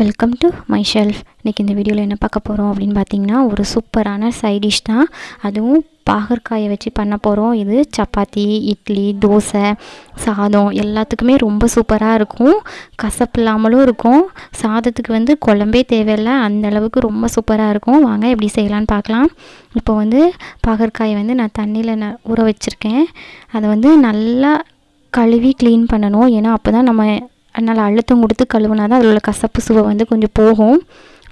Welcome to my shelf இன்றைக்கி இந்த வீடியோவில் என்ன பார்க்க போகிறோம் அப்படின்னு பார்த்தீங்கன்னா ஒரு சூப்பரான சைடிஷ் தான். அதுவும் பாகற்காயை வச்சு பண்ண போகிறோம் இது சப்பாத்தி இட்லி தோசை சாதம் எல்லாத்துக்குமே ரொம்ப சூப்பராக இருக்கும். கசப்பு இல்லாமலும் இருக்கும். சாதத்துக்கு வந்து குழம்பே தேவையில்லை. அந்த அளவுக்கு ரொம்ப சூப்பராக இருக்கும். வாங்க எப்படி செய்யலான்னு பார்க்கலாம். இப்போ வந்து பாகற்காயை வந்து நான் தண்ணியில் ந ஊற வச்சுருக்கேன். அதை வந்து நல்லா கழுவி க்ளீன் பண்ணணும். ஏன்னா அப்போ தான் நம்ம அதனால் அழுத்தம் கொடுத்து கழுவுனா தான் அதில் உள்ள கசப்பு சுவை வந்து கொஞ்சம் போகும்.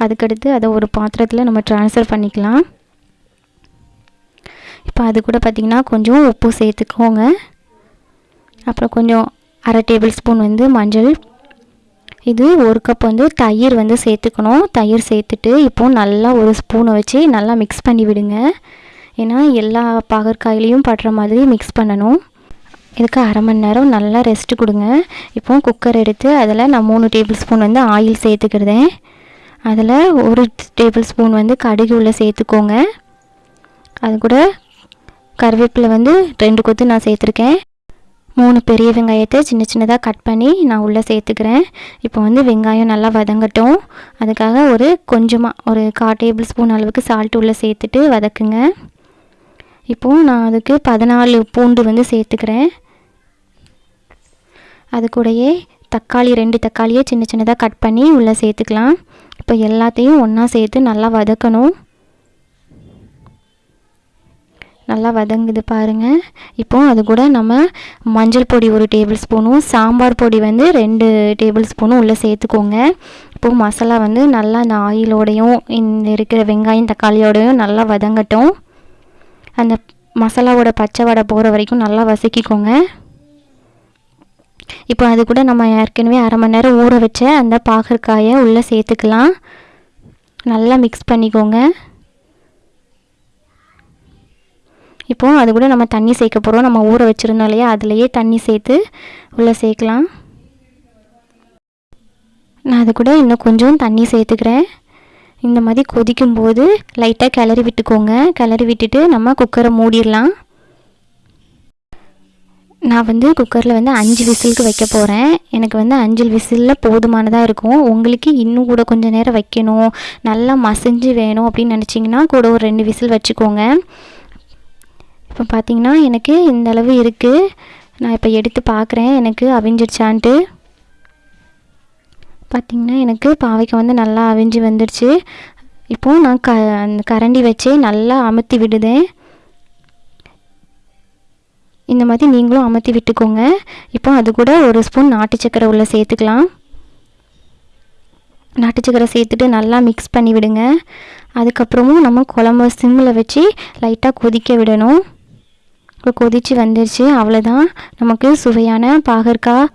அதுக்கடுத்து அதை ஒரு பாத்திரத்தில் நம்ம ட்ரான்ஸ்ஃபர் பண்ணிக்கலாம். இப்போ அது கூட பார்த்திங்கன்னா கொஞ்சம் உப்பு சேர்த்துக்கோங்க. அப்புறம் கொஞ்சம் அரை டேபிள் ஸ்பூன் வந்து மஞ்சள். இது ஒரு கப் வந்து தயிர் வந்து சேர்த்துக்கணும். தயிர் சேர்த்துட்டு இப்போது நல்லா ஒரு ஸ்பூனை வச்சு நல்லா மிக்ஸ் பண்ணி விடுங்க. ஏன்னா எல்லா பாகற்காயிலையும் படுற மாதிரி மிக்ஸ் பண்ணணும். இதுக்கு அரை மணி நேரம் நல்லா ரெஸ்ட்டு கொடுங்க. இப்போ குக்கர் எடுத்து அதில் நான் மூணு டேபிள் ஸ்பூன் வந்து ஆயில் சேர்த்துக்கிறதேன் அதில் ஒரு டேபிள் ஸ்பூன் வந்து கடுகு உள்ள சேர்த்துக்கோங்க. அது கூட கருவேப்பிலை வந்து ரெண்டு கொத்து நான் சேர்த்துருக்கேன். மூணு பெரிய வெங்காயத்தை சின்ன சின்னதாக கட் பண்ணி நான் உள்ளே சேர்த்துக்கிறேன். இப்போ வந்து வெங்காயம் நல்லா வதங்கட்டும். அதுக்காக ஒரு கொஞ்சமாக ஒரு கால் டேபிள் ஸ்பூன் அளவுக்கு சால்ட் உள்ளே சேர்த்துட்டு வதக்குங்க. இப்போது நான் அதுக்கு பதினாலு பூண்டு வந்து சேர்த்துக்கிறேன். அது கூடயே தக்காளி ரெண்டு தக்காளியை சின்ன சின்னதாக கட் பண்ணி உள்ளே சேர்த்துக்கலாம். இப்போ எல்லாத்தையும் ஒன்றா சேர்த்து நல்லா வதக்கணும். நல்லா வதங்குது பாருங்கள் இப்போ அது கூட நம்ம மஞ்சள் பொடி ஒரு டேபிள் ஸ்பூனும் சாம்பார் பொடி வந்து ரெண்டு டேபிள் ஸ்பூனும் உள்ளே சேர்த்துக்கோங்க. இப்போது மசாலா வந்து நல்லா இந்த ஆயிலோடையும் இந்த இருக்கிற வெங்காயம் தக்காளியோடையும் நல்லா வதங்கட்டும். அந்த மசாலாவோட பச்சை வடை போகிற வரைக்கும் நல்லா வதக்கிக்கோங்க. இப்போ அது கூட நம்ம ஏற்கனவே அரை மணி நேரம் ஊற வச்ச அந்த பாகற்காயை உள்ளே சேர்த்துக்கலாம். நல்லா மிக்ஸ் பண்ணிக்கோங்க. இப்போது அது கூட நம்ம தண்ணி சேர்க்க போகிறோம் நம்ம ஊற வச்சுருந்தோம் இல்லையா? அதுலேயே தண்ணி சேர்த்து உள்ளே சேர்க்கலாம். நான் அது கூட இன்னும் கொஞ்சம் தண்ணி சேர்த்துக்கிறேன். இந்த மாதிரி கொதிக்கும்போது லைட்டாக கிளறி விட்டுக்கோங்க. கிளறி விட்டுட்டு நம்ம குக்கரை மூடிடலாம். நான் வந்து குக்கரில் வந்து அஞ்சு விசிலுக்கு வைக்க போகிறேன் எனக்கு வந்து அஞ்சு விசிலில் போதுமானதாக இருக்கும். உங்களுக்கு இன்னும் கூட கொஞ்சம் நேரம் வைக்கணும். நல்லா மசிஞ்சு வேணும் அப்படின்னு நினச்சிங்கன்னா கூட ஒரு ரெண்டு விசில் வச்சுக்கோங்க. இப்போ பார்த்தீங்கன்னா எனக்கு இந்த அளவு இருக்குது நான் இப்போ எடுத்து பார்க்குறேன் எனக்கு அவிஞ்சிடுச்சான்ட்டு. பார்த்திங்கன்னா எனக்கு பாவைக்காய் வந்து நல்லா அவிஞ்சு வந்துடுச்சு. இப்போது நான் க அந்த கரண்டி வச்சே நல்லா அமுத்தி விடுதேன். இந்த மாதிரி நீங்களும் அமர்த்தி விட்டுக்கோங்க. இப்போ அது கூட ஒரு ஸ்பூன் நாட்டு சக்கரை உள்ளே சேர்த்துக்கலாம். நாட்டு சக்கரை சேர்த்துட்டு நல்லா மிக்ஸ் பண்ணி விடுங்க. அதுக்கப்புறமும் நம்ம குழம்பு சிம்மில் வச்சு லைட்டாக கொதிக்க விடணும். இப்போ கொதித்து வந்துருச்சு அவ்வளோதான் நமக்கு சுவையான பாகற்காய்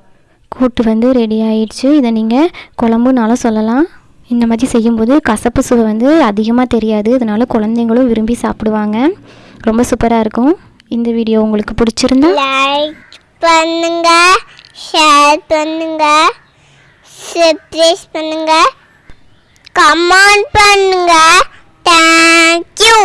கூட்டு வந்து ரெடி ஆயிடுச்சு. இதை நீங்கள் குழம்புனாலும் சொல்லலாம். இந்த மாதிரி செய்யும்போது கசப்பு சுவை வந்து அதிகமாக தெரியாது. இதனால் குழந்தைங்களும் விரும்பி சாப்பிடுவாங்க. ரொம்ப சூப்பராக இருக்கும். இந்த வீடியோ உங்களுக்கு பிடிச்சிருந்தா லைக் பண்ணுங்க ஷேர் பண்ணுங்க சப்ஸ்கிரைப் பண்ணுங்க கமெண்ட் பண்ணுங்க. தேங்க்யூ